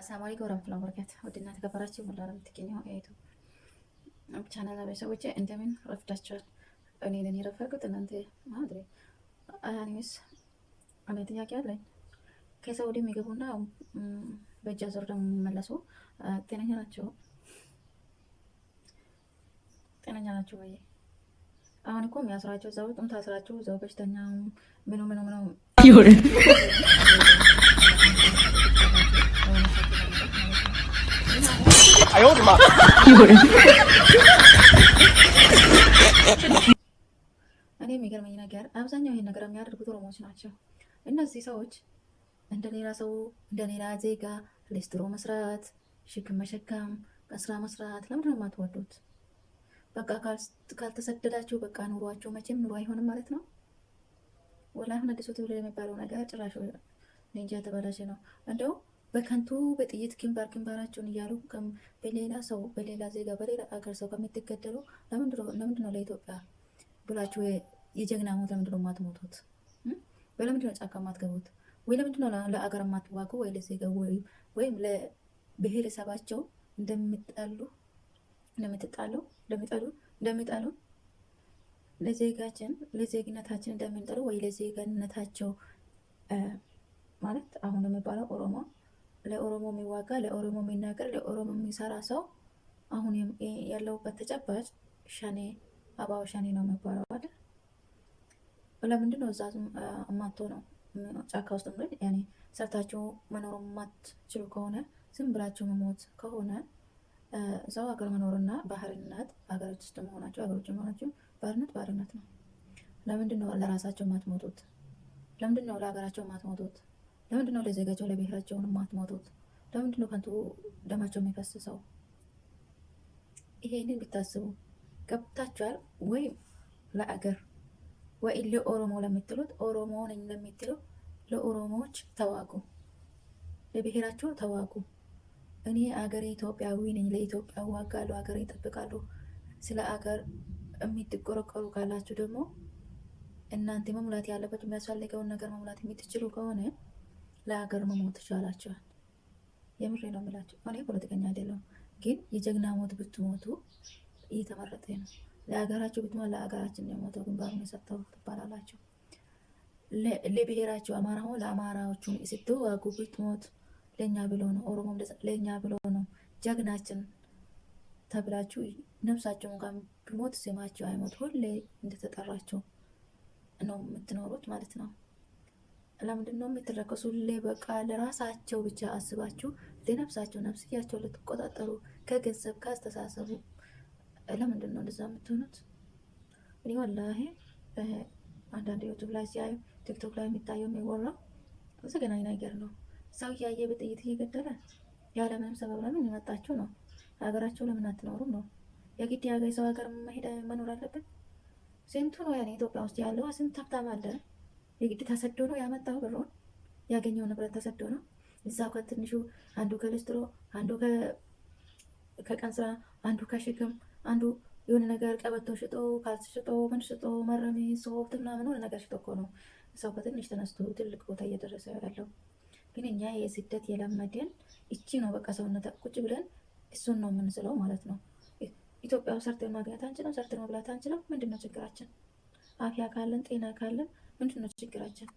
አሰላሙ አለይኩም ወረህመቱላሂ ወበረካቱህ። ውድና ተከበራችሁ ሁላ የምትገኙ የዩቱብ ቻናል ቤተሰቦቼ እንደምን ረፍዳችኋል? እኔ ነኝ የረፈርኩት እናንተ ማድሬ አያኒስ እኔ ጥያቄ አለኝ። ከሳውዲ የሚገቡና በእጅ አዙር ደግሞ የሚመለሱ ጤነኛ ናቸው? ጤነኛ ናቸው ወይ? አሁን እኮ የሚያስራቸው እዛው ጥም ታስራችሁ እዛው በሽተኛ ምኑ ምኑ ምኑ እኔ የሚገርመኝ ነገር አብዛኛው ይሄን ነገር የሚያደርጉት ኦሮሞዎች ናቸው። እነዚህ ሰዎች እንደ ሌላ ሰው እንደ ሌላ ዜጋ ሌስትሮ መስራት፣ ሽክም መሸከም፣ ስራ መስራት ለምንድን ነው የማትወዱት? በቃ ካልተሰደዳችሁ በቃ ኑሯቸው መቼም ኑሮ አይሆንም ማለት ነው። አሁን አዲሱ ትውልድ የሚባለው ነገር ጭራሽ እንጃ ተበላሸ ነው እንደው በከንቱ በጥይት ግንባር ግንባራቸውን እያሉ በሌላ ሰው በሌላ ዜጋ በሌላ አገር ሰው ከምትገደሉ ለምንድን ነው ለኢትዮጵያ ብላችሁ የጀግና ሞት ለምንድን ነው የማትሞቱት? ለምንድን ነው ጫካ የማትገቡት? ወይ ለምንድን ነው ለአገር የማትዋጉ? ወይ ለዜጋ ወይም ለብሔረሰባቸው እንደሚጣሉ እንደምትጣሉ እንደሚጠሉ እንደሚጣሉ ለዜጋችን ለዜግነታችን እንደምንጠሉ ወይ ለዜግነታቸው ማለት አሁን የሚባለው ኦሮሞ ለኦሮሞ የሚዋጋ ለኦሮሞ የሚናገር ለኦሮሞ የሚሰራ ሰው አሁን ያለውበት ተጨባጭ ሸኔ አባው ሸኔ ነው የሚባለው አይደል? ለምንድን ነው እዛ እማቶ ነው ጫካ ውስጥ ያኔ ሰርታችሁ መኖር የማትችሉ ከሆነ ዝም ብላችሁ መሞት ከሆነ ሰው ሀገር መኖርና ባህርነት ሀገሮች ውስጥ መሆናቸው ሀገሮች መሆናቸው ባህርነት ባህርነት ነው። ለምንድን ነው ለራሳቸው የማትሞቱት? ለምንድን ነው ለሀገራቸው የማትሞቱት? ለምንድን ነው ለዜጋቸው ለብሔራቸውን የማትሞቱት? ለምንድን ነው ከንቱ ደማቸው የሚፈስሰው? ይሄንን ብታስቡ ገብታችኋል። ወይም ለአገር ወይ ለኦሮሞ ለምትሉት ኦሮሞ ነኝ ለምትሉ ለኦሮሞዎች ተዋጉ፣ ለብሔራቸው ተዋጉ። እኔ አገሬ ኢትዮጵያዊ ነኝ፣ ለኢትዮጵያ ዋጋለሁ፣ አገሬ ይጠብቃሉ። ስለ አገር የምትቆረቆሩ ካላችሁ ደግሞ እናንተ መሙላት ያለበት የሚያስፈልገውን ነገር መሙላት የምትችሉ ከሆነ ለሀገር መሞት ይቻላቸዋል። የምሬ ነው የምላቸው። እኔ ፖለቲከኛ አይደለሁም፣ ግን የጀግና ሞት ብትሞቱ እየተመረጠ ነው። ለሀገራቸው ብትሞት ለሀገራችን የሞተው ግንባሩን የሰጠው ትባላላቸው። ለብሔራቸው አማራ ሆ ለአማራዎቹ ስትዋጉ ብትሞት ለእኛ ብሎ ነው፣ ኦሮሞ ለእኛ ብሎ ነው ጀግናችን ተብላችሁ ነፍሳቸው እንኳን ቢሞት ስማቸው አይሞት ሁሌ እንደተጠራቸው ነው የምትኖሩት ማለት ነው። ለምንድን ነው የምትረከሱ? በቃ ለራሳቸው ብቻ አስባችሁ ለነፍሳቸው ነፍስያቸው ልትቆጣጠሩ ከገንዘብ ካስተሳሰቡ ለምንድን ነው እንደዛ የምትሆኑት? እኔ والله አንዳንድ YouTube ላይ ሲያዩ TikTok ላይ የሚታየው የሚወራው ዘገናኝ ነገር ነው። ሰው እያየ በጥይት እየገደለ ያለምንም ሰበብ ለምን የመጣችሁ ነው? ሀገራቸው ለምን አትኖሩም ነው? የግድ የሀገር ሰው ሀገር መኖር አለብን? ስንቱ ነው ያኔ ኢትዮጵያ ውስጥ ያለው ስንት ሀብታም አለ። የግድ ተሰዶ ነው ያመጣው ብሩን ያገኘው ንብረት ተሰዶ ነው። እዛው ከትንሹ አንዱ ከልስትሮ፣ አንዱ ከቀን ስራ፣ አንዱ ከሸክም፣ አንዱ የሆነ ነገር ቀበቶ ሽጦ፣ ካልስ ሽጦ፣ ምን ሽጦ፣ መረሜ፣ soft ምናምን ሆነ ነገር ሽጦ እኮ ነው ሰው ከትንሽ ተነስቶ ትልቅ ቦታ እየደረሰ ያለው። ግን እኛ የስደት የለመደን እቺ ነው በቃ ሰውነት ቁጭ ብለን እሱን ነው የምንስለው ማለት ነው። ኢትዮጵያ ሰርተን ማግኘት አንችልም፣ ሰርተን መብላት አንችልም። ምንድን ነው ችግራችን? አፍያ ካለን ጤና ካለን ምንድን ነው ችግራችን?